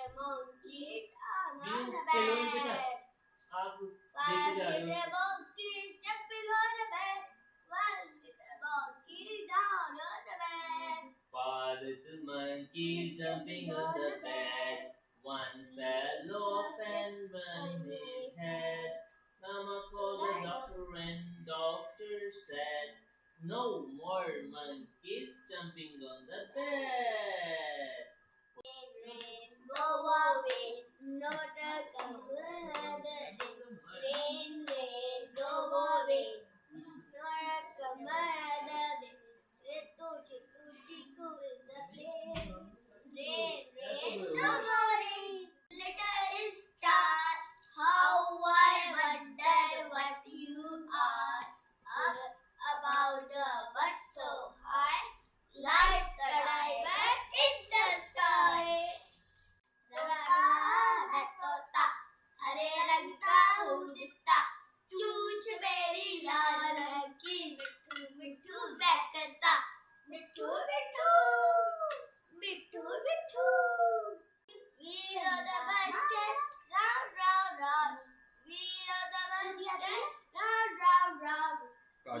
the monkey on the bed. One little monkey jumping on the bed. One little monkey down on a bed. Four little monkeys jumping on the bed. One fell off and burned his head. Mama called the doctor and doctor said, No more monkeys.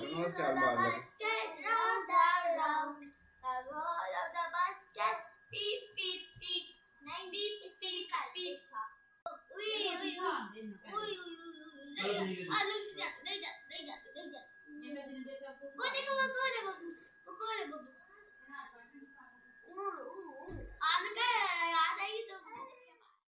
I don't know what's down bottom. Basket, round around. The roll of the basket. Beep, beep, beep. Nine beep, beep, beep, beep. Ui, ui, ui. Ui, ui, ui. Look, I look